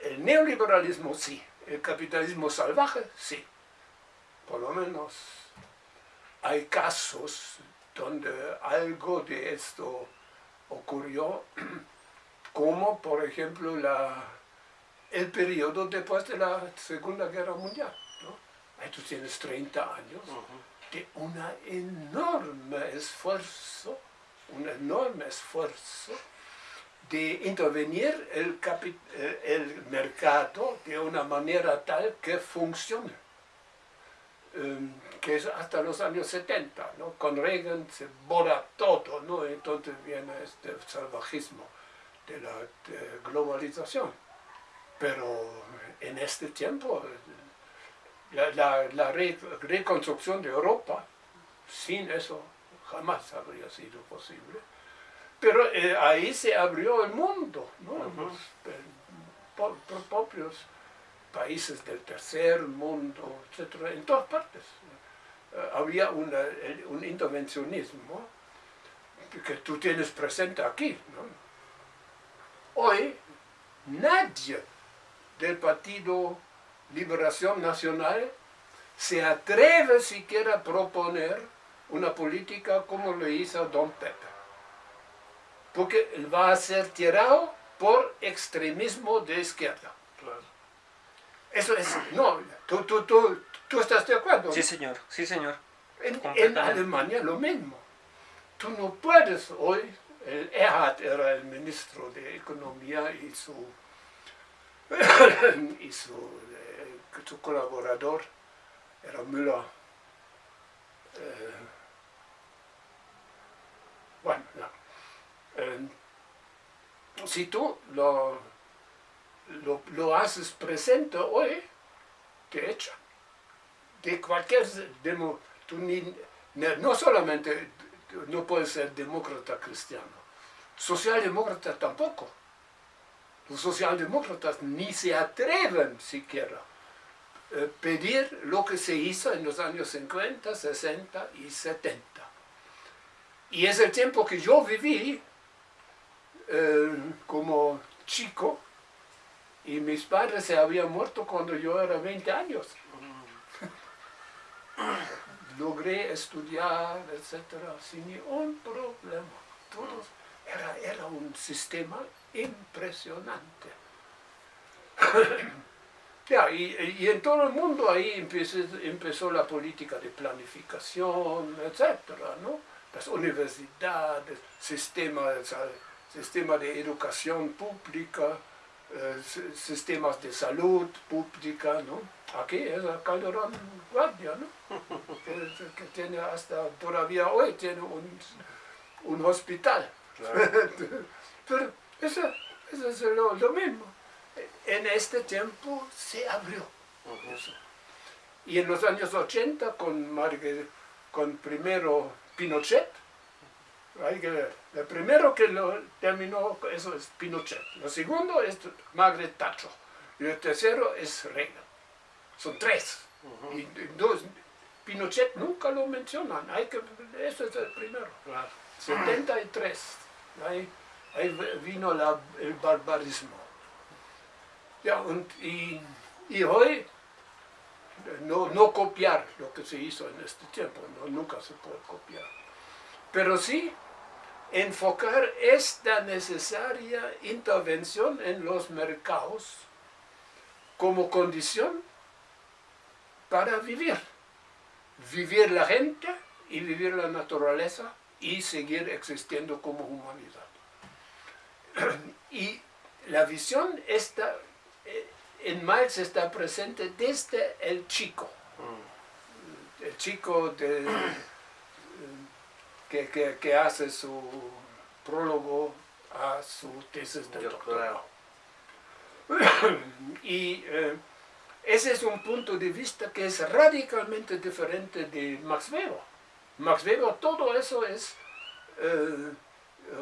el neoliberalismo sí, el capitalismo salvaje sí, por lo menos hay casos donde algo de esto ocurrió, como por ejemplo la, el periodo después de la Segunda Guerra Mundial. ¿no? Ahí tú tienes 30 años de un enorme esfuerzo un enorme esfuerzo de intervenir el, eh, el mercado de una manera tal que funcione. Em, que es hasta los años 70, ¿no? Con Reagan se borra todo, ¿no? Entonces viene este salvajismo de la globalización. Pero en este tiempo, la, la, reconstrucción de Europa, sin eso jamás habría sido posible. Pero eh, ahí se abrió el mundo, ¿no? Los, propios países del tercer mundo, etcétera, en todas partes. Eh, había un intervencionismo que tú tienes presente aquí. Hoy nadie del Partido Liberación Nacional se atreve siquiera a proponer una política como lo hizo Don Pepe. Porque va a ser tirado por extremismo de izquierda. Eso es, no, tú, tú, tú, tú estás de acuerdo. Sí, señor, sí, señor. En, Alemania lo mismo. Tú no puedes hoy, el Erhard era el ministro de Economía y su, y su, eh, su colaborador era Müller. Eh, bueno, no. Eh, si tú lo lo, haces presente hoy, te echan. De cualquier demo, no solamente no puedes ser demócrata cristiano, socialdemócrata tampoco. Los socialdemócratas ni se atreven siquiera a eh, pedir lo que se hizo en los años 50, 60 y 70. Y es el tiempo que yo viví eh, como chico, y mis padres se habían muerto cuando yo era 20 años. Logré estudiar, etcétera, sin ningún problema. Todos, era, era un sistema impresionante. y, en todo el mundo ahí empezó, empezó la política de planificación, etcétera, ¿no? Las universidades, sistema, sistema de educación pública, sistemas de salud pública, ¿no? Aquí es Calderón Guardia, ¿no? que, tiene hasta, todavía hoy tiene un, un hospital. Pero eso, eso es lo, mismo. En este tiempo se abrió. Y en los años 80 con, con primero Pinochet, hay que ver. El primero que lo terminó, eso es Pinochet. Lo segundo es Margaret Thatcher. Y el tercero es Reagan. Son tres. Y dos, Pinochet nunca lo mencionan. Hay que, eso es el primero. 73. Ahí, ahí vino el barbarismo. Ya, y, y, hoy no, no copiar lo que se hizo en este tiempo. nunca se puede copiar. Pero sí enfocar esta necesaria intervención en los mercados como condición para vivir. Vivir la gente y vivir la naturaleza y seguir existiendo como humanidad. Y la visión está, eh, en Marx está presente desde el chico. Mm. El chico de que, hace su prólogo a su tesis de doctorado. y eh, ese es un punto de vista que es radicalmente diferente de Max Weber. Max Weber, todo eso es eh,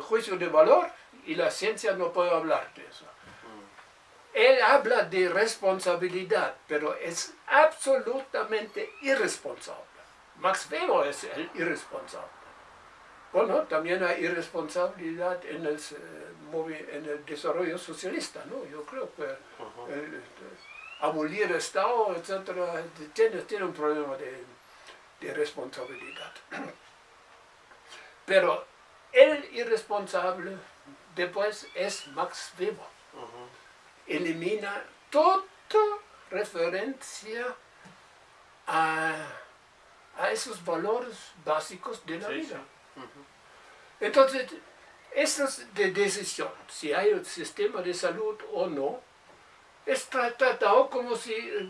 juicio de valor y la ciencia no puede hablar de eso. Él habla de responsabilidad, pero es absolutamente irresponsable. Max Weber es el irresponsable. Bueno, también hay irresponsabilidad en el, eh, en el desarrollo socialista, ¿no? Yo creo que el, abolir el Estado, etcétera, tiene, tiene un problema de, de responsabilidad. Pero el irresponsable después es Max Weber. Elimina toda referencia a, a, esos valores básicos de la vida. Entonces, esto es de decisión, si hay un sistema de salud o no, es tratado como si eh,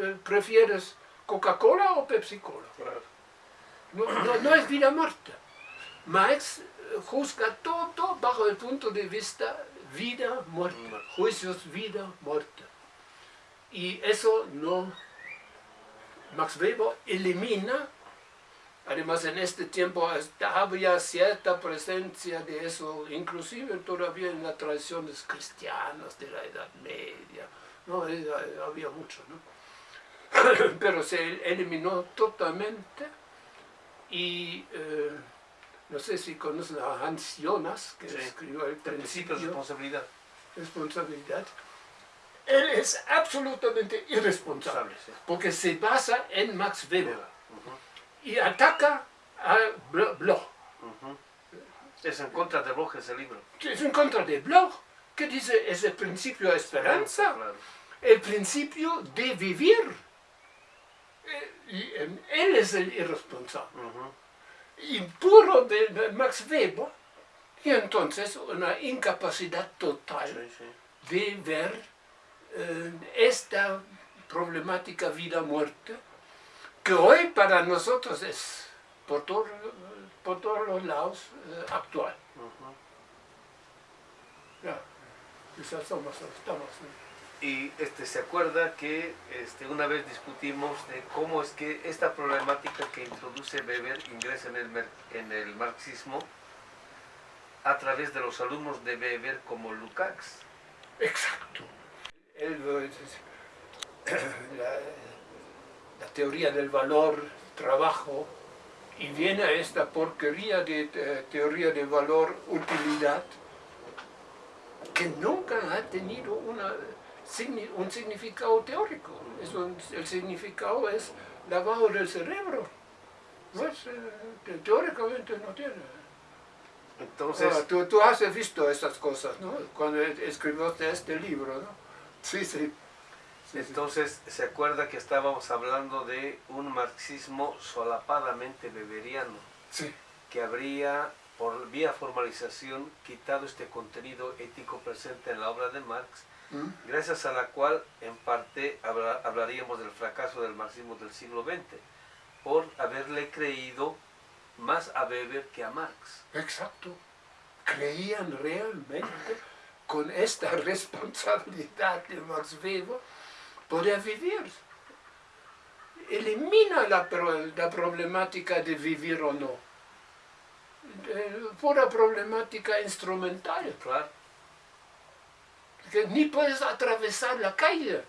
eh, prefieres Coca-Cola o Pepsi-Cola. No, no, es vida muerta. Marx eh, juzga todo bajo el punto de vista vida muerta, juicios vida muerta. Y eso no, Max Weber elimina Además, en este tiempo había cierta presencia de eso, inclusive todavía en las tradiciones cristianas de la Edad Media. ¿no? Había mucho, ¿no? Pero se eliminó totalmente y eh, no sé si conocen a Hans Jonas, que escribió el principio de responsabilidad. Responsabilidad. Él es absolutamente irresponsable, porque se basa en Max Weber y ataca a Bloch. Es en contra de Bloch ese libro. Es en contra de Bloch, que dice es el principio de esperanza, el principio de vivir. Eh, y él es el irresponsable. Y puro de, Max Weber, y entonces una incapacidad total de ver eh, esta problemática vida-muerte que hoy para nosotros es por, por todos los lados eh, actual. Ya, quizás estamos, Y este, se acuerda que este, una vez discutimos de cómo es que esta problemática que introduce Weber ingresa en el, en el marxismo a través de los alumnos de Weber como Lukács. Exacto. Él, la, la teoría del valor, trabajo, y viene esta porquería de teoría de valor, utilidad, que nunca ha tenido una, un significado teórico. el significado es lavado del cerebro. No es, eh, teóricamente no tiene. Entonces, tú, tú, has visto estas cosas, ¿no? Cuando escribiste este libro, ¿no? Sí, sí. Entonces, se acuerda que estábamos hablando de un marxismo solapadamente beberiano, que habría, por vía formalización, quitado este contenido ético presente en la obra de Marx, ¿Mm? gracias a la cual, en parte, hablaríamos del fracaso del marxismo del siglo XX, por haberle creído más a Weber que a Marx. Exacto. Creían realmente con esta responsabilidad de Max Weber poder vivir. Elimina la, la problemática de vivir o no. pura problemática instrumental. Claro. Que ni puedes atravesar la calle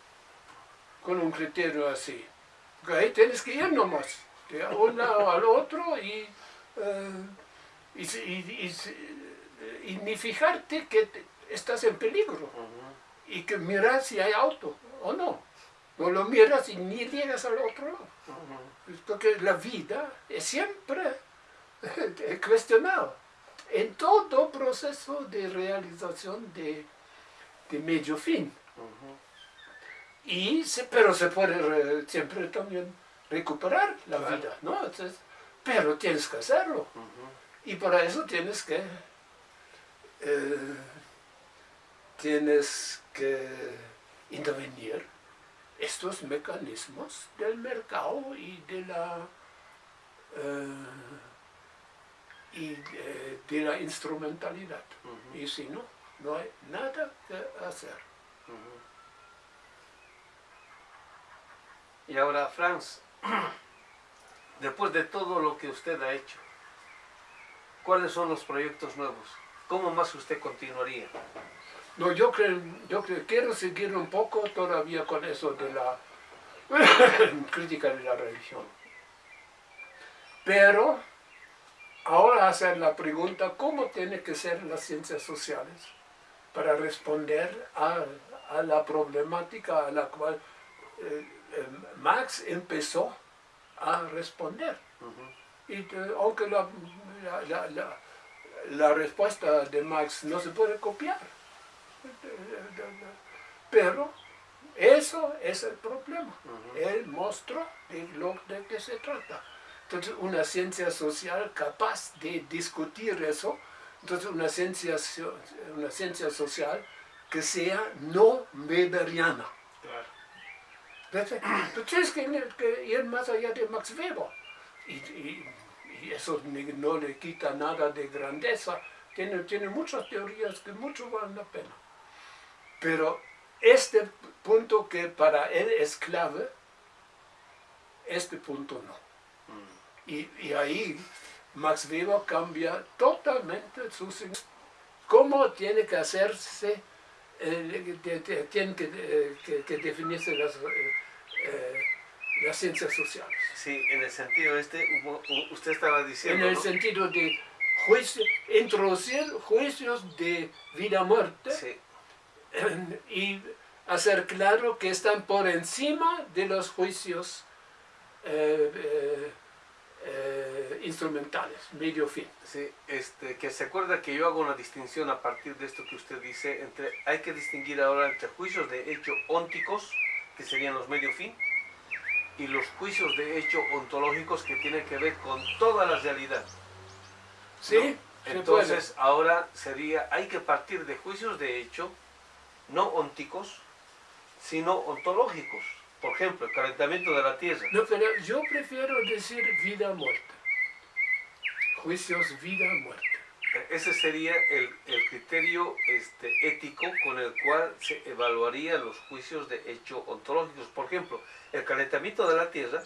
con un criterio así. Porque ahí tienes que ir nomás, de un lado al otro y, eh, y, ni fijarte que estás en peligro. Y que mirar si hay auto o no. No lo miras y ni llegas al otro lado. Porque la vida es siempre cuestionada. En todo proceso de realización de, medio fin. y pero se puede siempre también recuperar la vida, ¿no? pero tienes que hacerlo. Y para eso tienes que... Eh, tienes que intervenir estos mecanismos del mercado y de la, eh, y de, la instrumentalidad. Y si no, no hay nada que hacer. Y ahora, Franz, después de todo lo que usted ha hecho, ¿cuáles son los proyectos nuevos? ¿Cómo más usted continuaría? No, yo creo, yo quiero seguir un poco todavía con eso de la crítica de la religión. Pero ahora hacer la pregunta, ¿cómo tienen que ser las ciencias sociales para responder a, la problemática a la cual eh, eh, Max empezó a responder? Y aunque la, la respuesta de Max no se puede copiar, pero eso es el problema. El monstruo de lo de que se trata. Entonces, una ciencia social capaz de discutir eso, entonces una ciencia, una ciencia social que sea no weberiana. Tú tienes que, ir más allá de Max Weber. Y, eso no le quita nada de grandeza. Tiene, tiene muchas teorías que mucho valen la pena. Pero este punto que para él es clave, este punto no. Mm. Y, y, ahí Max Weber cambia totalmente su cómo tiene que hacerse, eh, tienen que, que, definirse las, eh, las ciencias sociales. Sí, en el sentido este, usted estaba diciendo... En el sentido de juicio, introducir juicios de vida-muerte sí. y hacer claro que están por encima de los juicios eh, eh, eh, instrumentales, medio fin. Sí, este, que se acuerda que yo hago una distinción a partir de esto que usted dice, entre hay que distinguir ahora entre juicios de hecho ónticos, que serían los medio fin, y los juicios de hecho ontológicos que tienen que ver con toda la realidad. Sí, Entonces, ahora sería, hay que partir de juicios de hecho, no ónticos, sino ontológicos. Por ejemplo, el calentamiento de la Tierra. No, pero yo prefiero decir vida-muerte. Juicios vida-muerte. Ese sería el, el, criterio este, ético con el cual se evaluaría los juicios de hecho ontológicos. Por ejemplo, el calentamiento de la Tierra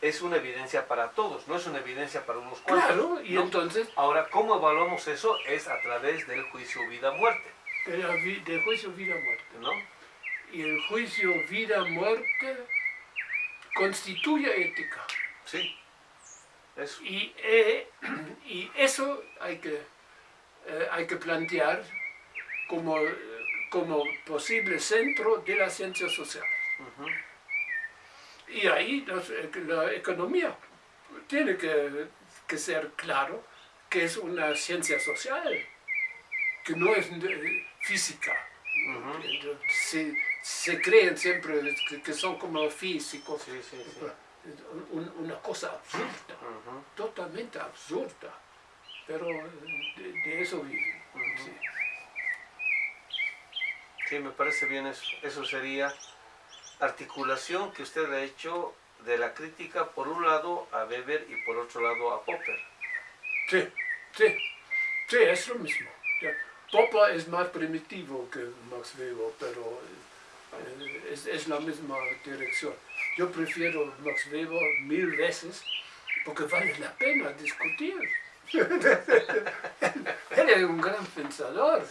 es una evidencia para todos, no es una evidencia para unos cuantos. Claro, y entonces... Ahora, ¿cómo evaluamos eso? Es a través del juicio vida-muerte. Del juicio vida-muerte. ¿No? y el juicio vida-muerte constituye ética. Sí, eso. Y, eh, y eso hay que, eh, hay que plantear como, como posible centro de la ciencia social. Y ahí la economía tiene que, que, ser claro que es una ciencia social, que no es física se creen siempre que, son como físicos. una cosa absurda, totalmente absurda, pero de, eso viven. sí. me parece bien eso. Eso sería articulación que usted ha hecho de la crítica por un lado a Weber y por otro lado a Popper. Sí, sí, sí, es lo mismo. Popper es más primitivo que Max Weber, pero eh, es, la misma dirección. Yo prefiero Max Weber mil veces porque vale la pena discutir. Él es un gran pensador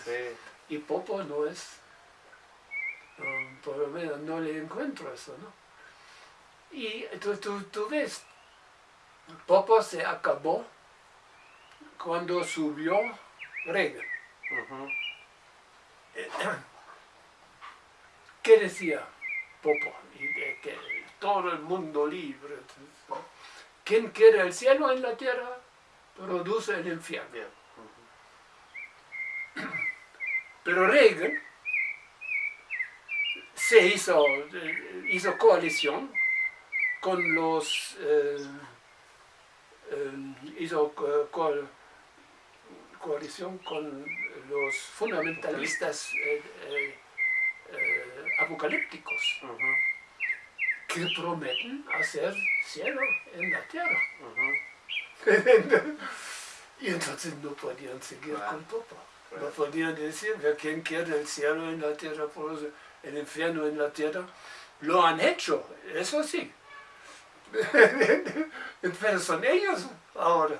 y Popo no es, por lo menos no le encuentro eso, ¿no? Y tú, tú, ves, Popo se acabó cuando subió Reagan. ¿Qué decía Popo? Y que todo el mundo libre. Quien quiere el cielo en la tierra, produce el infierno. Pero Reagan se hizo, hizo coalición con los eh, eh, hizo coalición con los fundamentalistas eh, apocalípticos que prometen hacer cielo en la tierra. y entonces no podían seguir con Popa. No podían decir, quien quiere el cielo en la tierra, el infierno en la tierra, lo han hecho, eso sí. Pero son ellos ahora.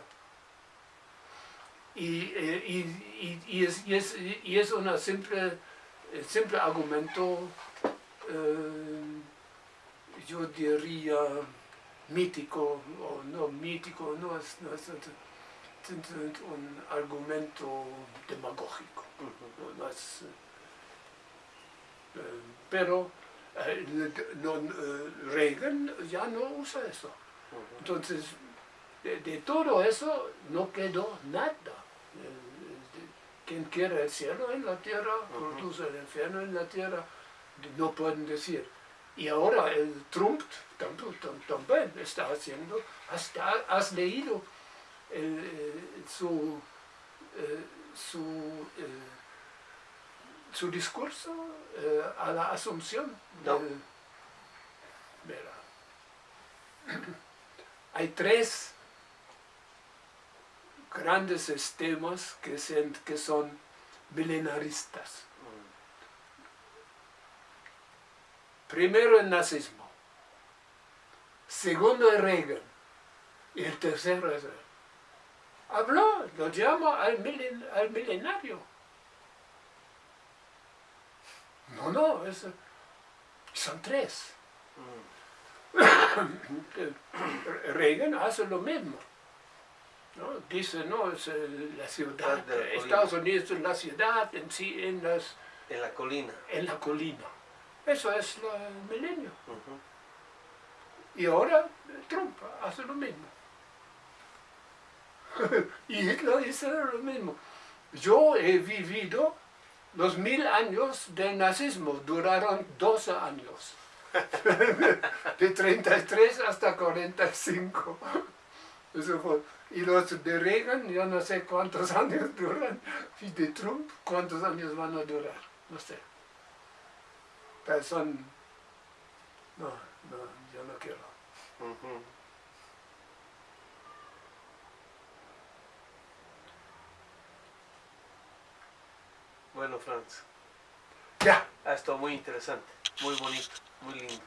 Y, eh, y, es, es, y es una simple, simple argumento eh, yo diría mítico, o no mítico, no es, un argumento demagógico. Eh, pero eh, Reagan ya no usa eso. Entonces, de, todo eso no quedó nada. Quien quiere el cielo en la tierra, produce el infierno en la tierra, no pueden decir Y ahora el Trump también está haciendo, hasta has leído su, su, su discurso a la asunción. No. hay tres grandes sistemas que, que son milenaristas. Primero el nazismo, segundo el Reagan y el tercero es Habló, lo llama al, milenario. No, no, son tres. Reagan hace lo mismo. ¿No? Dice, no, es la ciudad, Estados Unidos es la ciudad en sí, en las... En la colina. En la colina. Eso es el milenio. Y ahora Trump hace lo mismo. y Hitler dice lo mismo. Yo he vivido los mil años del nazismo, duraron 12 años. de 33 hasta 45. Eso Y los de Reagan, yo no sé cuántos años duran. Y de Trump, cuántos años van a durar. No sé. Pero son... No, no, yo no quiero. Bueno, Franz. Ya. Ha estado muy interesante, muy bonito, muy lindo.